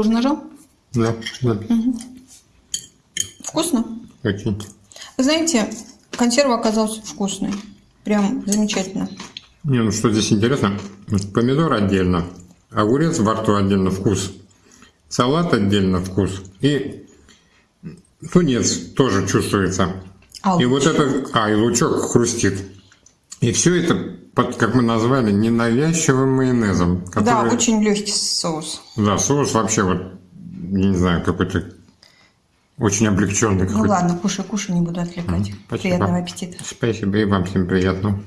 Тоже нажал? Да, да. Вкусно? Очень. Знаете, консерва оказалась вкусной. Прям замечательно. Не, ну что здесь интересно, вот помидор отдельно, огурец во рту отдельно вкус, салат отдельно вкус и тунец тоже чувствуется. А и вот лучок? это, а и лучок хрустит. И все это, под, как мы назвали, ненавязчивым майонезом. Да, который- очень легкий соус. Да, соус вообще вот, я не знаю, какой-то очень облегченный Ну ладно, кушай, кушай, не буду отвлекать. Спасибо. Приятного аппетита. Спасибо, и вам всем приятного.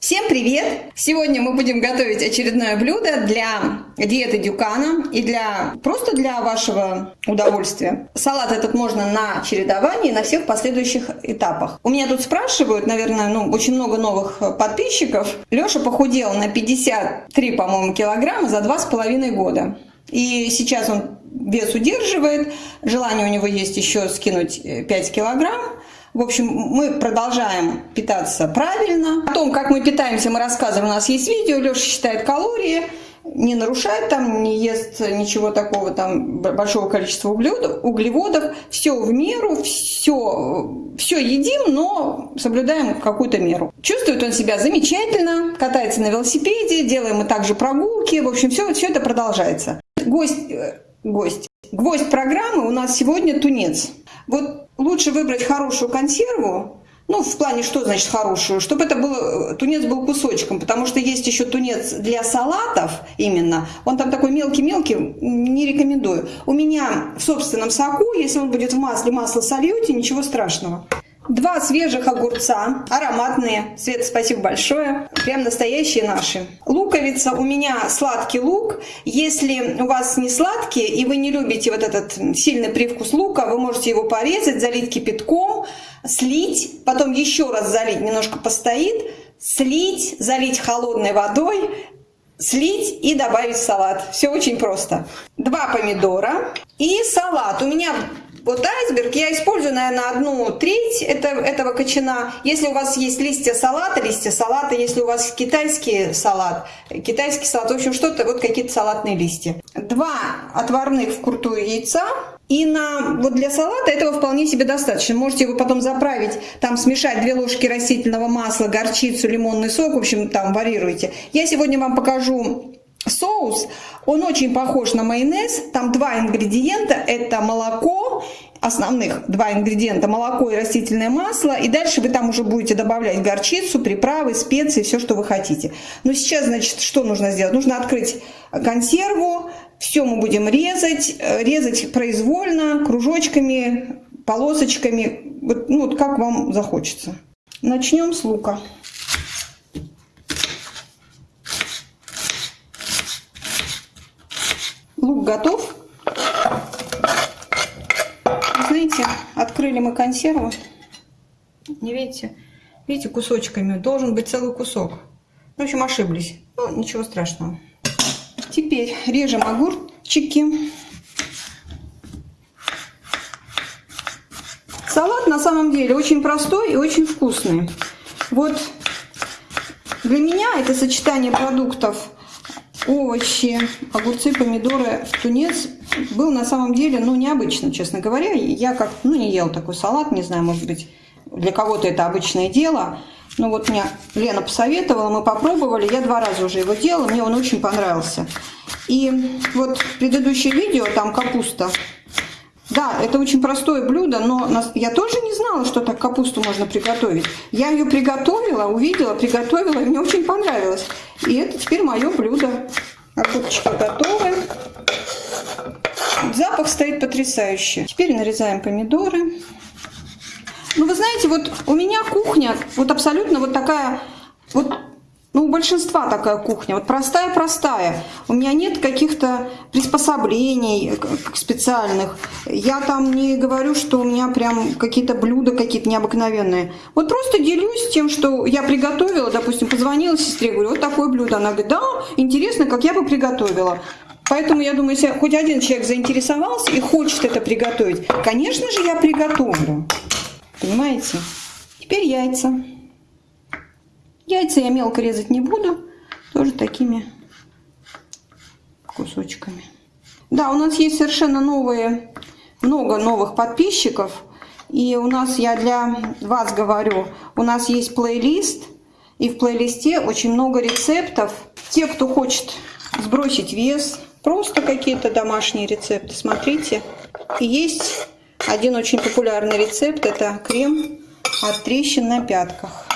Всем привет! Сегодня мы будем готовить очередное блюдо для диеты Дюкана и для просто для вашего удовольствия. Салат этот можно на чередовании на всех последующих этапах. У меня тут спрашивают, наверное, ну, очень много новых подписчиков. Леша похудел на 53, по-моему, килограмма за два с половиной года. И сейчас он вес удерживает. Желание у него есть еще скинуть э, 5 килограмм. В общем, мы продолжаем питаться правильно. О том, как мы питаемся, мы рассказываем. У нас есть видео. Леша считает калории, не нарушает там, не ест ничего такого там большого количества углеводов. углеводов. Все в меру, все, все едим, но соблюдаем какую-то меру. Чувствует он себя замечательно, катается на велосипеде, делаем мы также прогулки. В общем, все, все это продолжается. Гость, э, гость. Гвоздь программы у нас сегодня тунец. Вот лучше выбрать хорошую консерву, ну, в плане, что значит хорошую? Чтобы это был, тунец был кусочком, потому что есть еще тунец для салатов именно. Он там такой мелкий-мелкий, не рекомендую. У меня в собственном соку, если он будет в масле, масло сольете, ничего страшного. Два свежих огурца, ароматные. Света, спасибо большое. Прям настоящие наши. Луковица, у меня сладкий лук. Если у вас не сладкий и вы не любите вот этот сильный привкус лука, вы можете его порезать, залить кипятком, слить, потом еще раз залить, немножко постоит, слить, залить холодной водой, слить и добавить салат. Все очень просто. Два помидора и салат. У меня вот айсберг я использую, наверное, одну треть это, этого кочана. Если у вас есть листья салата, листья салата. Если у вас китайский салат, китайский салат. В общем, что-то, вот какие-то салатные листья. Два отварных вкрутую яйца. И на, вот для салата этого вполне себе достаточно. Можете его потом заправить, там смешать 2 ложки растительного масла, горчицу, лимонный сок, в общем, там варьируйте. Я сегодня вам покажу соус. Он очень похож на майонез. Там два ингредиента. Это молоко, основных два ингредиента, молоко и растительное масло. И дальше вы там уже будете добавлять горчицу, приправы, специи, все, что вы хотите. Но сейчас, значит, что нужно сделать? Нужно открыть консерву. Все мы будем резать. э, Резать произвольно, кружочками, полосочками. Вот, ну, вот как вам захочется. Начнем с лука. Лук готов. Знаете, открыли мы консерву. Не видите? Видите, кусочками. Должен быть целый кусок. В общем, ошиблись. Ну, ничего страшного. Теперь режем огурчики. Салат на самом деле очень простой и очень вкусный. Вот для меня это сочетание продуктов овощи, огурцы, помидоры, тунец был на самом деле, ну, необычно, честно говоря. Я как, ну, не ел такой салат, не знаю, может быть, для кого-то это обычное дело. Но вот мне Лена посоветовала, мы попробовали, я два раза уже его делала, мне он очень понравился. И вот предыдущее видео, там капуста, да, это очень простое блюдо, но я тоже не знала, что так капусту можно приготовить. Я ее приготовила, увидела, приготовила, и мне очень понравилось. И это теперь мое блюдо. Огурчики готовы. Запах стоит потрясающий. Теперь нарезаем помидоры. Ну, вы знаете, вот у меня кухня вот абсолютно вот такая, вот, ну, у большинства такая кухня, вот простая-простая. У меня нет каких-то приспособлений специальных. Я там не говорю, что у меня прям какие-то блюда какие-то необыкновенные. Вот просто делюсь тем, что я приготовила, допустим, позвонила сестре, говорю, вот такое блюдо. Она говорит, да, интересно, как я бы приготовила. Поэтому я думаю, если хоть один человек заинтересовался и хочет это приготовить, конечно же, я приготовлю. Понимаете? Теперь яйца. Яйца я мелко резать не буду, тоже такими кусочками. Да, у нас есть совершенно новые, много новых подписчиков. И у нас, я для вас говорю, у нас есть плейлист. И в плейлисте очень много рецептов. Те, кто хочет сбросить вес, просто какие-то домашние рецепты, смотрите. Есть один очень популярный рецепт, это крем от трещин на пятках.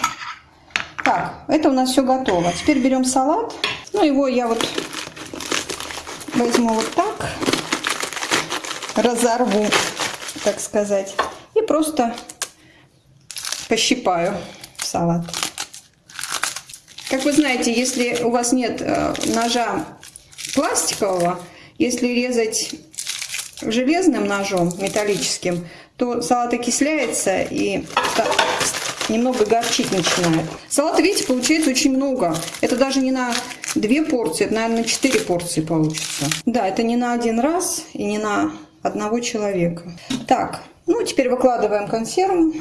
Так, это у нас все готово. Теперь берем салат. Ну, его я вот возьму вот так, разорву, так сказать, и просто пощипаю салат. Как вы знаете, если у вас нет э, ножа пластикового, если резать железным ножом, металлическим, то салат окисляется и немного горчить начинает. Салата, видите, получается очень много. Это даже не на две порции, это, наверное, на четыре порции получится. Да, это не на один раз и не на одного человека. Так, ну теперь выкладываем консерву.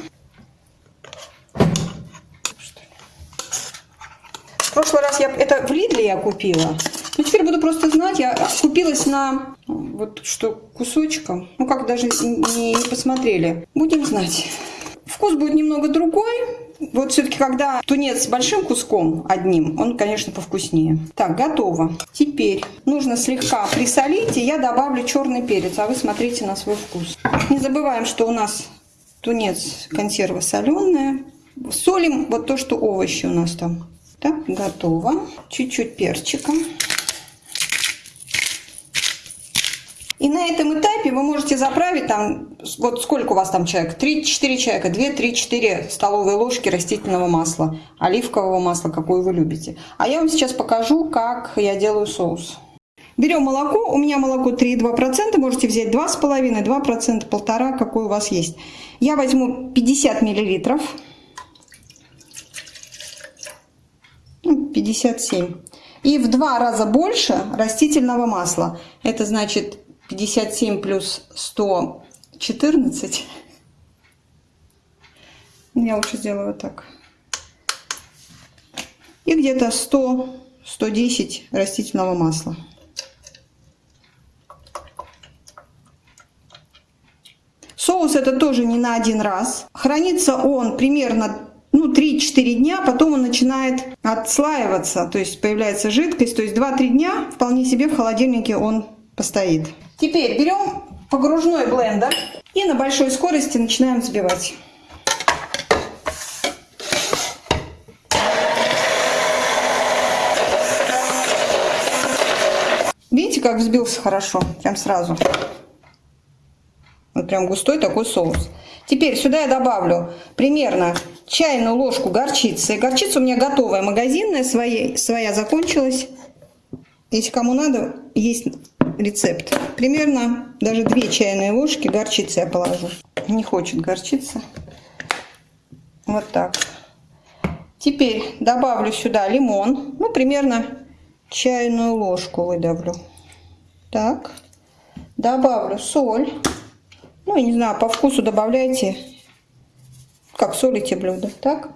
В прошлый раз я это в Лидле я купила. Ну, теперь буду просто знать, я купилась на вот что кусочком. Ну, как даже не, не посмотрели. Будем знать. Вкус будет немного другой. Вот все-таки, когда тунец с большим куском одним, он, конечно, повкуснее. Так, готово. Теперь нужно слегка присолить, и я добавлю черный перец, а вы смотрите на свой вкус. Не забываем, что у нас тунец консерва соленая. Солим вот то, что овощи у нас там. Так, готово. Чуть-чуть перчика. И на этом этапе вы можете заправить там, вот сколько у вас там человек, 3-4 человека, 2-3-4 столовые ложки растительного масла, оливкового масла, какое вы любите. А я вам сейчас покажу, как я делаю соус. Берем молоко, у меня молоко 3,2%, можете взять 2,5%, 2%, 1,5%, какое у вас есть. Я возьму 50 миллилитров. 57. Ну, И в два раза больше растительного масла. Это значит 57 плюс 114. Я лучше сделаю вот так. И где-то 100-110 растительного масла. Соус это тоже не на один раз. Хранится он примерно ну, 3-4 дня, потом он начинает отслаиваться, то есть появляется жидкость. То есть 2-3 дня вполне себе в холодильнике он постоит. Теперь берем погружной блендер и на большой скорости начинаем взбивать. Видите, как взбился хорошо, прям сразу. Вот прям густой такой соус. Теперь сюда я добавлю примерно чайную ложку горчицы. Горчица у меня готовая, магазинная, своя, своя закончилась. Если кому надо, есть рецепт. Примерно даже 2 чайные ложки горчицы я положу. Не хочет горчица. Вот так. Теперь добавлю сюда лимон. Ну, примерно чайную ложку выдавлю. Так. Добавлю соль. Ну, я не знаю, по вкусу добавляйте, как солите блюдо. Так.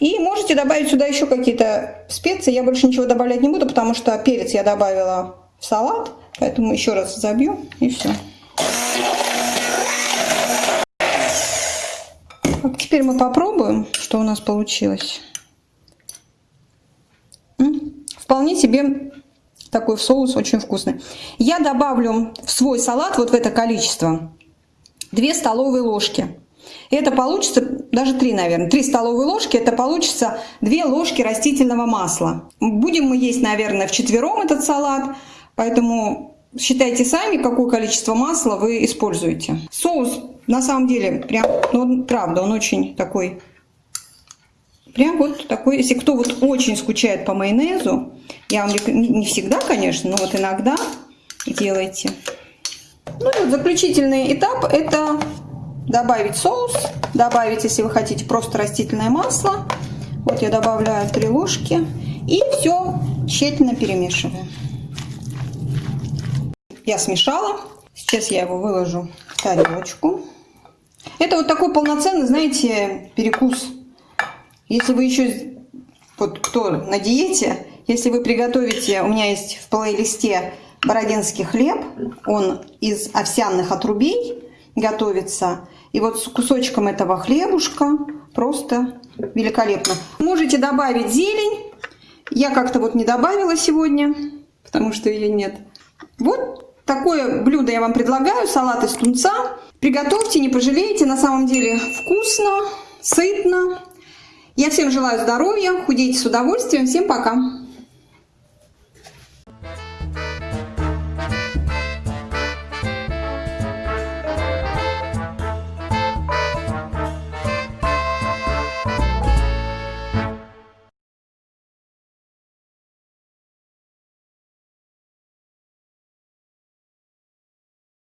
И можете добавить сюда еще какие-то специи. Я больше ничего добавлять не буду, потому что перец я добавила в салат. Поэтому еще раз забью и все. Теперь мы попробуем, что у нас получилось. Вполне себе такой соус очень вкусный. Я добавлю в свой салат вот в это количество 2 столовые ложки. Это получится, даже 3, наверное, 3 столовые ложки, это получится 2 ложки растительного масла. Будем мы есть, наверное, в четвером этот салат. Поэтому считайте сами, какое количество масла вы используете. Соус на самом деле, прям, ну, правда, он очень такой, прям вот такой, если кто вот очень скучает по майонезу, я вам не всегда, конечно, но вот иногда делайте. Ну и вот заключительный этап это добавить соус, добавить, если вы хотите, просто растительное масло. Вот я добавляю 3 ложки и все тщательно перемешиваю. Я смешала. Сейчас я его выложу в тарелочку. Это вот такой полноценный, знаете, перекус. Если вы еще, вот кто на диете, если вы приготовите, у меня есть в плейлисте бородинский хлеб. Он из овсяных отрубей готовится. И вот с кусочком этого хлебушка просто великолепно. Можете добавить зелень. Я как-то вот не добавила сегодня, потому что ее нет. Вот такое блюдо я вам предлагаю, салат из тунца. Приготовьте, не пожалеете, на самом деле вкусно, сытно. Я всем желаю здоровья, худейте с удовольствием. Всем пока!